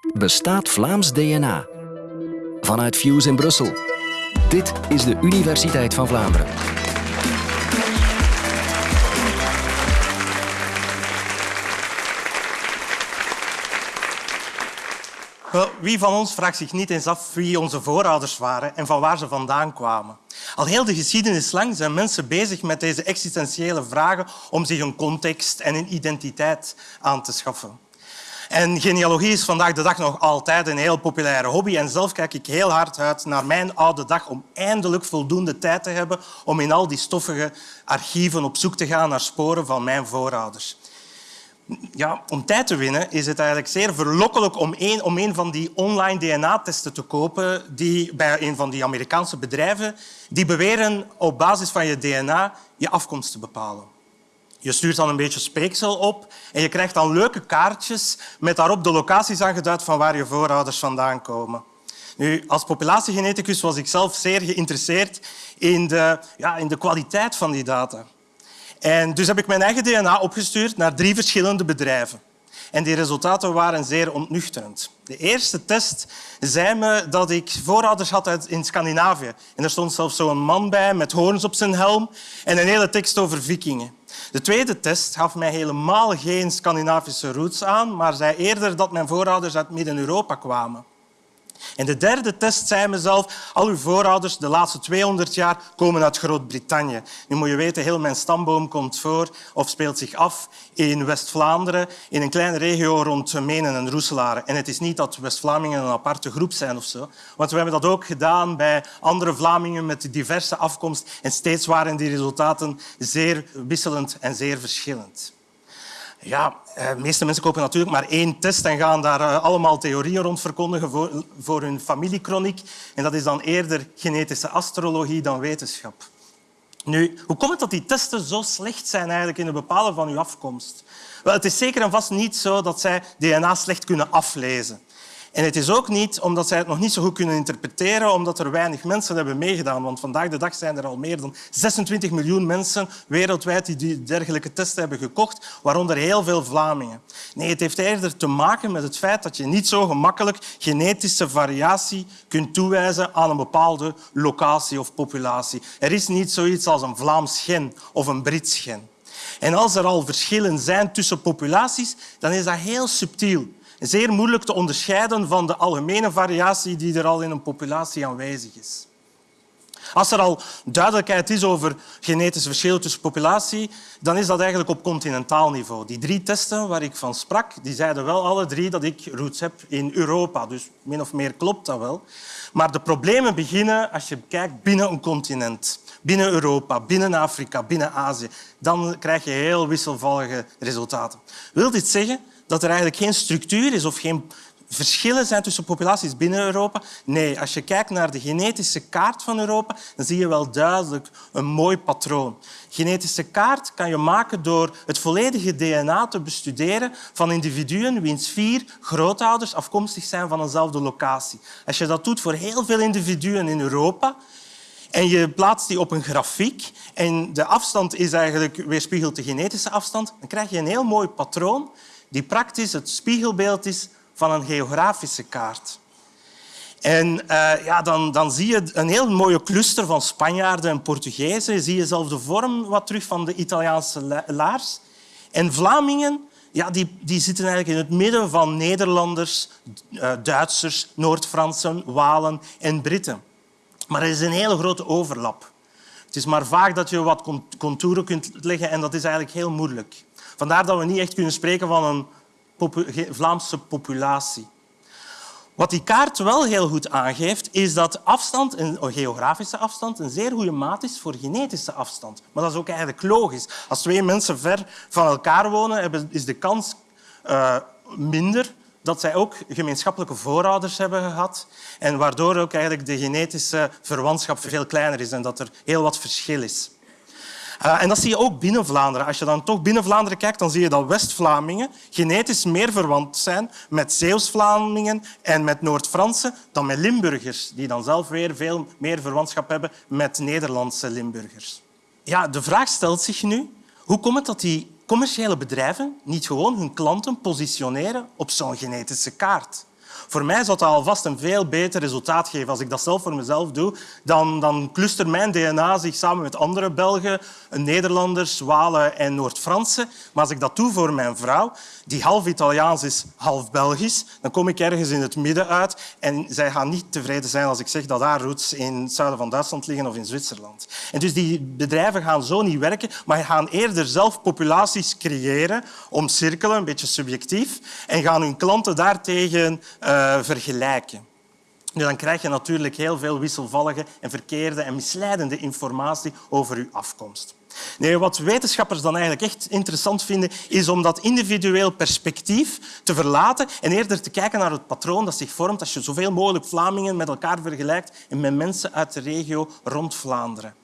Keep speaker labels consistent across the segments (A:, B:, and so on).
A: Bestaat Vlaams DNA? Vanuit Fuse in Brussel. Dit is de Universiteit van Vlaanderen.
B: Wie van ons vraagt zich niet eens af wie onze voorouders waren en van waar ze vandaan kwamen? Al heel de geschiedenis lang zijn mensen bezig met deze existentiële vragen om zich een context en een identiteit aan te schaffen. En genealogie is vandaag de dag nog altijd een heel populaire hobby. En zelf kijk ik heel hard uit naar mijn oude dag om eindelijk voldoende tijd te hebben om in al die stoffige archieven op zoek te gaan naar sporen van mijn voorouders ja, om tijd te winnen is het eigenlijk zeer verlokkelijk om een, om een van die online DNA-testen te kopen die bij een van die Amerikaanse bedrijven die beweren op basis van je DNA je afkomst te bepalen. Je stuurt dan een beetje speeksel op en je krijgt dan leuke kaartjes met daarop de locaties aangeduid van waar je voorouders vandaan komen. Nu, als populatiegeneticus was ik zelf zeer geïnteresseerd in de, ja, in de kwaliteit van die data. En dus heb ik mijn eigen DNA opgestuurd naar drie verschillende bedrijven. En die resultaten waren zeer ontnuchterend. De eerste test zei me dat ik voorouders had in Scandinavië. En er stond zelfs zo'n man bij met hoorns op zijn helm en een hele tekst over vikingen. De tweede test gaf mij helemaal geen Scandinavische roots aan, maar zei eerder dat mijn voorouders uit Midden-Europa kwamen. En de derde test zei mezelf, al uw voorouders de laatste 200 jaar komen uit Groot-Brittannië. Nu moet je weten, heel mijn stamboom komt voor of speelt zich af in West-Vlaanderen, in een kleine regio rond Menen en Roeselare. En het is niet dat West-Vlamingen een aparte groep zijn of zo, want we hebben dat ook gedaan bij andere Vlamingen met diverse afkomst en steeds waren die resultaten zeer wisselend en zeer verschillend. Ja, eh, de meeste mensen kopen natuurlijk maar één test en gaan daar eh, allemaal theorieën rond verkondigen voor, hun familiekroniek. En dat is dan eerder genetische astrologie dan wetenschap. Nu, hoe komt het dat die testen zo slecht zijn eigenlijk in het bepalen van uw afkomst? Wel, het is zeker en vast niet zo dat zij DNA slecht kunnen aflezen. En het is ook niet omdat zij het nog niet zo goed kunnen interpreteren, omdat er weinig mensen hebben meegedaan. Want vandaag de dag zijn er al meer dan 26 miljoen mensen wereldwijd die dergelijke testen hebben gekocht, waaronder heel veel Vlamingen. Nee, het heeft eerder te maken met het feit dat je niet zo gemakkelijk genetische variatie kunt toewijzen aan een bepaalde locatie of populatie. Er is niet zoiets als een Vlaams gen of een Brits gen. En als er al verschillen zijn tussen populaties, dan is dat heel subtiel zeer moeilijk te onderscheiden van de algemene variatie die er al in een populatie aanwezig is. Als er al duidelijkheid is over genetische verschillen tussen populatie, dan is dat eigenlijk op continentaal niveau. Die drie testen waar ik van sprak, die zeiden wel alle drie dat ik roots heb in Europa. Dus min of meer klopt dat wel. Maar de problemen beginnen als je kijkt binnen een continent. Binnen Europa, binnen Afrika, binnen Azië. Dan krijg je heel wisselvallige resultaten. Wil dit zeggen dat er eigenlijk geen structuur is of geen verschillen zijn tussen populaties binnen Europa. Nee, als je kijkt naar de genetische kaart van Europa, dan zie je wel duidelijk een mooi patroon. Genetische kaart kan je maken door het volledige DNA te bestuderen van individuen wiens vier grootouders afkomstig zijn van eenzelfde locatie. Als je dat doet voor heel veel individuen in Europa, en je plaatst die op een grafiek en de afstand is eigenlijk weerspiegelt de genetische afstand, dan krijg je een heel mooi patroon die praktisch het spiegelbeeld is van een geografische kaart. En uh, ja, dan, dan zie je een heel mooie cluster van Spanjaarden en Portugezen. Je zelf de vorm wat terug van de Italiaanse laars. En Vlamingen ja, die, die zitten eigenlijk in het midden van Nederlanders, uh, Duitsers, Noord-Fransen, Walen en Britten. Maar er is een hele grote overlap. Het is maar vaak dat je wat contouren kunt leggen en dat is eigenlijk heel moeilijk. Vandaar dat we niet echt kunnen spreken van een Vlaamse populatie. Wat die kaart wel heel goed aangeeft, is dat afstand, een geografische afstand, een zeer goede maat is voor genetische afstand. Maar dat is ook eigenlijk logisch. Als twee mensen ver van elkaar wonen, is de kans uh, minder dat zij ook gemeenschappelijke voorouders hebben gehad en waardoor ook eigenlijk de genetische verwantschap veel kleiner is en dat er heel wat verschil is. Uh, en dat zie je ook binnen Vlaanderen. Als je dan toch binnen Vlaanderen kijkt, dan zie je dat West-Vlamingen genetisch meer verwant zijn met Zeeuws-Vlamingen en met Noord-Fransen dan met Limburgers, die dan zelf weer veel meer verwantschap hebben met Nederlandse Limburgers. Ja, de vraag stelt zich nu, hoe komt het dat die commerciële bedrijven niet gewoon hun klanten positioneren op zo'n genetische kaart? Voor mij zou dat alvast een veel beter resultaat geven als ik dat zelf voor mezelf doe. Dan, dan cluster mijn DNA zich samen met andere Belgen, Nederlanders, Walen en Noord-Fransen. Maar als ik dat doe voor mijn vrouw, die half Italiaans is, half Belgisch, dan kom ik ergens in het midden uit. En zij gaan niet tevreden zijn als ik zeg dat haar roots in het zuiden van Duitsland liggen of in Zwitserland. En dus die bedrijven gaan zo niet werken, maar gaan eerder zelf populaties creëren, omcirkelen, een beetje subjectief, en gaan hun klanten daartegen uh, vergelijken. Nu, dan krijg je natuurlijk heel veel wisselvallige en verkeerde en misleidende informatie over je afkomst. Nee, wat wetenschappers dan eigenlijk echt interessant vinden, is om dat individueel perspectief te verlaten en eerder te kijken naar het patroon dat zich vormt als je zoveel mogelijk Vlamingen met elkaar vergelijkt en met mensen uit de regio rond Vlaanderen.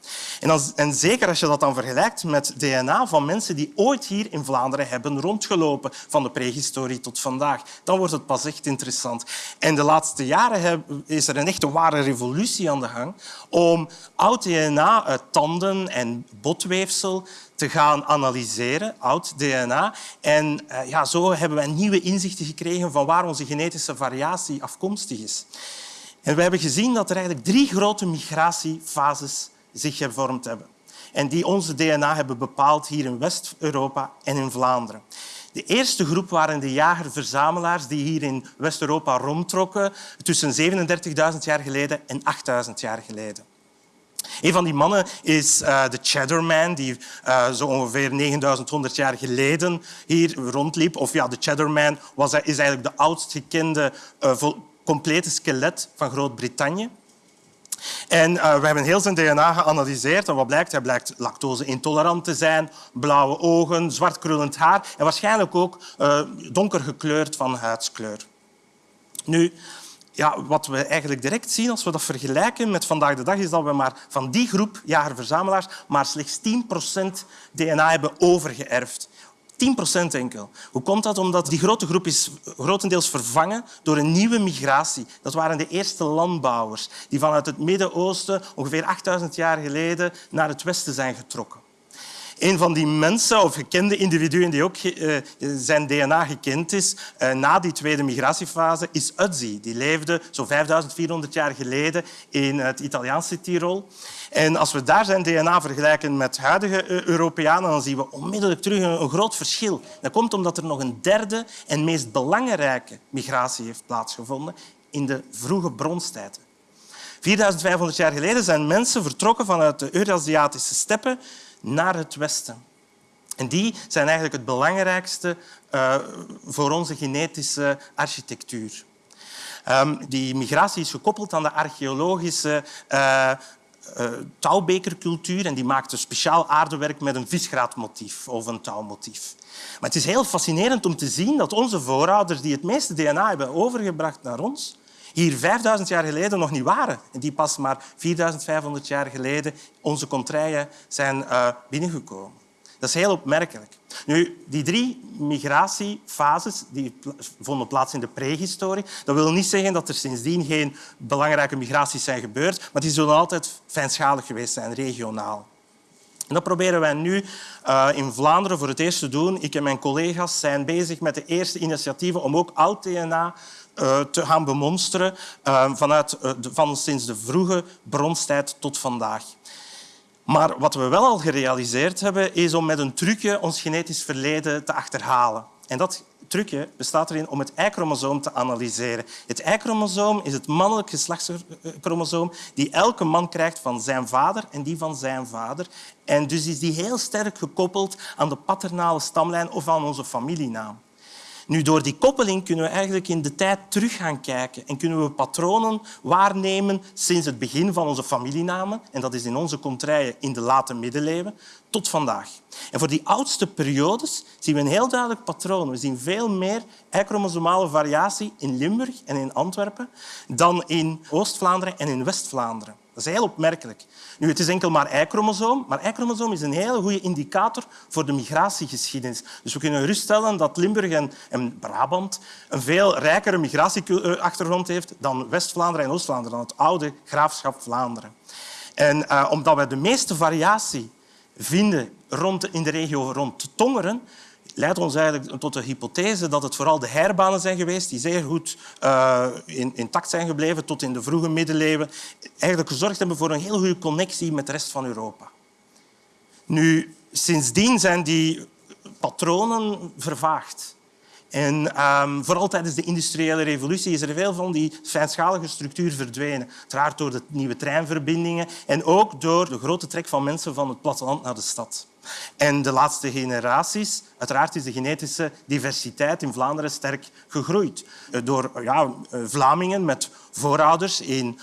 B: En, als, en zeker als je dat dan vergelijkt met DNA van mensen die ooit hier in Vlaanderen hebben rondgelopen, van de prehistorie tot vandaag, dan wordt het pas echt interessant. En de laatste jaren is er een echte ware revolutie aan de gang om oud DNA uit tanden en botweefsel te gaan analyseren, oud DNA. En uh, ja, zo hebben wij nieuwe inzichten gekregen van waar onze genetische variatie afkomstig is. En we hebben gezien dat er eigenlijk drie grote migratiefases zich gevormd hebben. En die onze DNA hebben bepaald hier in West-Europa en in Vlaanderen. De eerste groep waren de jager-verzamelaars die hier in West-Europa rondtrokken tussen 37.000 jaar geleden en 8.000 jaar geleden. Een van die mannen is uh, de Cheddarman, die uh, zo ongeveer 9100 jaar geleden hier rondliep. Of ja, de Cheddarman was, is eigenlijk de oudst gekende uh, complete skelet van Groot-Brittannië. En uh, we hebben heel zijn DNA geanalyseerd. En wat blijkt? Hij blijkt lactose-intolerant te zijn, blauwe ogen, zwart krullend haar en waarschijnlijk ook uh, donker gekleurd van huidskleur. Nu, ja, wat we eigenlijk direct zien als we dat vergelijken met vandaag de dag, is dat we maar van die groep jager-verzamelaars maar slechts 10% DNA hebben overgeërfd. 10% enkel. Hoe komt dat? Omdat die grote groep is grotendeels vervangen door een nieuwe migratie. Dat waren de eerste landbouwers die vanuit het Midden-Oosten ongeveer 8000 jaar geleden naar het westen zijn getrokken. Een van die mensen of gekende individuen die ook uh, zijn DNA gekend is uh, na die tweede migratiefase is Ötzi. Die leefde zo'n 5400 jaar geleden in het Italiaanse Tirol. En als we daar zijn DNA vergelijken met huidige eh, Europeanen, dan zien we onmiddellijk terug een, een groot verschil. Dat komt omdat er nog een derde en meest belangrijke migratie heeft plaatsgevonden in de vroege bronstijd. 4500 jaar geleden zijn mensen vertrokken vanuit de Eurasiatische steppen naar het westen. En die zijn eigenlijk het belangrijkste uh, voor onze genetische architectuur. Um, die migratie is gekoppeld aan de archeologische uh, touwbekercultuur en die maakte speciaal aardewerk met een visgraatmotief of een touwmotief. Maar het is heel fascinerend om te zien dat onze voorouders die het meeste DNA hebben overgebracht naar ons, hier 5000 jaar geleden nog niet waren. En die pas maar 4500 jaar geleden onze contraien zijn uh, binnengekomen. Dat is heel opmerkelijk. Nu, die drie migratiefases die vonden plaats in de prehistorie. Dat wil niet zeggen dat er sindsdien geen belangrijke migraties zijn gebeurd, maar die zullen altijd fijnschalig geweest zijn, regionaal. En dat proberen wij nu uh, in Vlaanderen voor het eerst te doen. Ik en mijn collega's zijn bezig met de eerste initiatieven om ook oud-DNA uh, te gaan bemonsteren uh, vanuit, de, van sinds de vroege bronstijd tot vandaag. Maar wat we wel al gerealiseerd hebben, is om met een trucje ons genetisch verleden te achterhalen. En dat trucje bestaat erin om het Y-chromosoom te analyseren. Het Y-chromosoom is het mannelijk geslachtschromosoom die elke man krijgt van zijn vader en die van zijn vader. En dus is die heel sterk gekoppeld aan de paternale stamlijn of aan onze familienaam. Nu, door die koppeling kunnen we eigenlijk in de tijd terug gaan kijken en kunnen we patronen waarnemen sinds het begin van onze familienamen, en dat is in onze contraien in de late middeleeuwen, tot vandaag. En voor die oudste periodes zien we een heel duidelijk patroon. We zien veel meer Y-chromosomale variatie in Limburg en in Antwerpen dan in Oost-Vlaanderen en in West-Vlaanderen. Dat is heel opmerkelijk. Nu, het is enkel maar Y-chromosoom, maar Y-chromosoom is een hele goede indicator voor de migratiegeschiedenis. Dus we kunnen geruststellen dat Limburg en, en Brabant een veel rijkere migratieachtergrond heeft dan West-Vlaanderen en Oost-Vlaanderen, dan het oude graafschap Vlaanderen. En uh, omdat we de meeste variatie vinden rond, in de regio rond Tongeren, leidt ons eigenlijk tot de hypothese dat het vooral de herbanen zijn geweest die zeer goed uh, intact zijn gebleven tot in de vroege middeleeuwen. Eigenlijk gezorgd hebben voor een heel goede connectie met de rest van Europa. Nu, sindsdien zijn die patronen vervaagd. En um, vooral tijdens de industriële revolutie is er veel van die fijnschalige structuur verdwenen. Uiteraard door de nieuwe treinverbindingen en ook door de grote trek van mensen van het platteland naar de stad. En de laatste generaties, uiteraard is de genetische diversiteit in Vlaanderen sterk gegroeid. Eh, door ja, eh, Vlamingen met voorouders in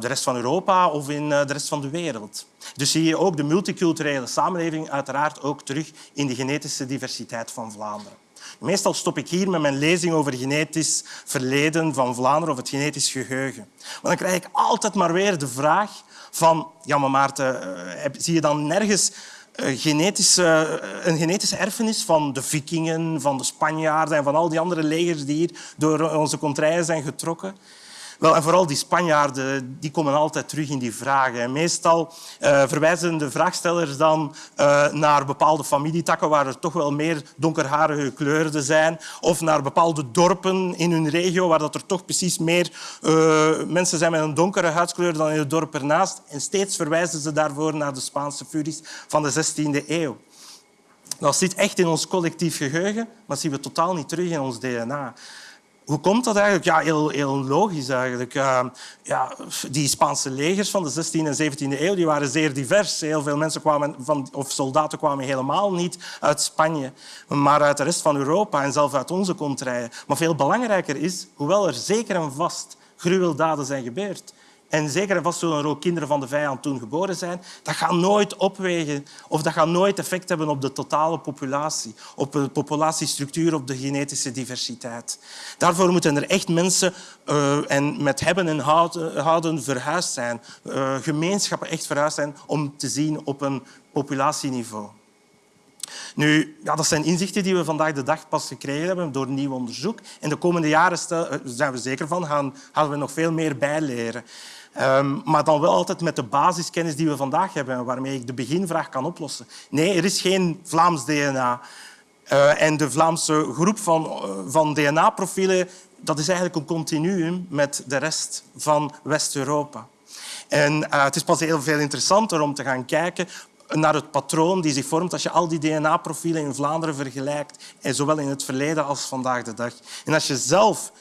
B: de rest van Europa of in de rest van de wereld. Dus zie je ook de multiculturele samenleving uiteraard ook terug in de genetische diversiteit van Vlaanderen. Meestal stop ik hier met mijn lezing over genetisch verleden van Vlaanderen of het genetisch geheugen. Maar dan krijg ik altijd maar weer de vraag van... Ja, maar Maarten, zie je dan nergens genetische, een genetische erfenis van de vikingen, van de Spanjaarden en van al die andere legers die hier door onze contraien zijn getrokken. Wel, en vooral die Spanjaarden die komen altijd terug in die vragen. meestal uh, verwijzen de vraagstellers dan uh, naar bepaalde familietakken waar er toch wel meer donkerharige kleurden zijn. Of naar bepaalde dorpen in hun regio waar dat er toch precies meer uh, mensen zijn met een donkere huidskleur dan in het dorp ernaast. En steeds verwijzen ze daarvoor naar de Spaanse furies van de 16e eeuw. Dat zit echt in ons collectief geheugen, maar zien we totaal niet terug in ons DNA. Hoe komt dat eigenlijk? Ja, heel, heel logisch eigenlijk. Uh, ja, die Spaanse legers van de 16e en 17e eeuw die waren zeer divers. Heel veel mensen kwamen van, of soldaten kwamen helemaal niet uit Spanje, maar uit de rest van Europa en zelfs uit onze contraien. Maar veel belangrijker is, hoewel er zeker en vast gruweldaden zijn gebeurd, en zeker en vast zullen er ook kinderen van de vijand toen geboren zijn. Dat gaat nooit opwegen of dat gaat nooit effect hebben op de totale populatie, op de populatiestructuur, op de genetische diversiteit. Daarvoor moeten er echt mensen uh, en met hebben en houden, verhuisd zijn, uh, gemeenschappen echt verhuisd zijn om te zien op een populatieniveau. Nu, ja, dat zijn inzichten die we vandaag de dag pas gekregen hebben door nieuw onderzoek. En de komende jaren eh, zijn we zeker van, gaan, gaan we nog veel meer bijleren. Um, maar dan wel altijd met de basiskennis die we vandaag hebben en waarmee ik de beginvraag kan oplossen. Nee, er is geen Vlaams DNA. Uh, en de Vlaamse groep van, uh, van DNA-profielen dat is eigenlijk een continuum met de rest van West-Europa. En het is pas heel veel interessanter om te gaan kijken naar het patroon die zich vormt als je al die DNA-profielen in Vlaanderen vergelijkt, en zowel in het verleden als vandaag de dag. En als je zelf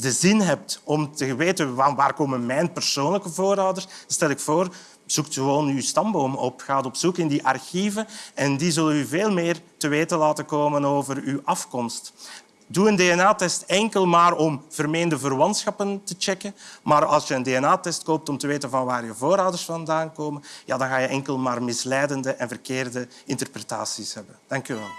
B: de zin hebt om te weten waar komen mijn persoonlijke voorouders, stel ik voor, zoek gewoon uw stamboom op. Ga op zoek in die archieven en die zullen u veel meer te weten laten komen over uw afkomst. Doe een DNA-test enkel maar om vermeende verwantschappen te checken. Maar als je een DNA-test koopt om te weten van waar je voorouders vandaan komen, ja, dan ga je enkel maar misleidende en verkeerde interpretaties hebben. Dank u wel.